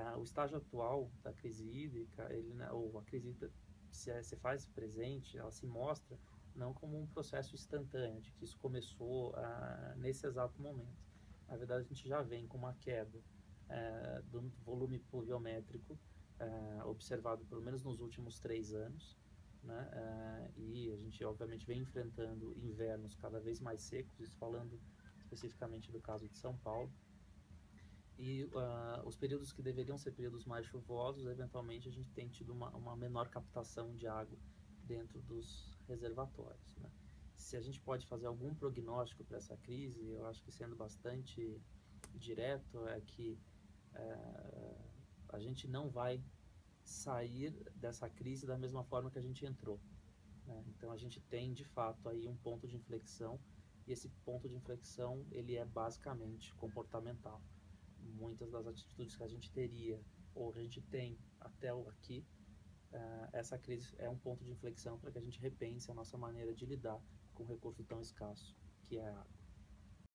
Uh, o estágio atual da crise hídrica, ele, né, ou a crise hídrica se, se faz presente, ela se mostra não como um processo instantâneo, de que isso começou uh, nesse exato momento. Na verdade, a gente já vem com uma queda uh, do volume pluviométrico observado pelo menos nos últimos três anos, né? e a gente, obviamente, vem enfrentando invernos cada vez mais secos, isso falando especificamente do caso de São Paulo, e uh, os períodos que deveriam ser períodos mais chuvosos, eventualmente a gente tem tido uma, uma menor captação de água dentro dos reservatórios. Né? Se a gente pode fazer algum prognóstico para essa crise, eu acho que sendo bastante direto, é que uh, a gente não vai sair dessa crise da mesma forma que a gente entrou. Né? Então a gente tem de fato aí um ponto de inflexão e esse ponto de inflexão ele é basicamente comportamental muitas das atitudes que a gente teria ou a gente tem até aqui, uh, essa crise é um ponto de inflexão para que a gente repense a nossa maneira de lidar com um recurso tão escasso que é a água.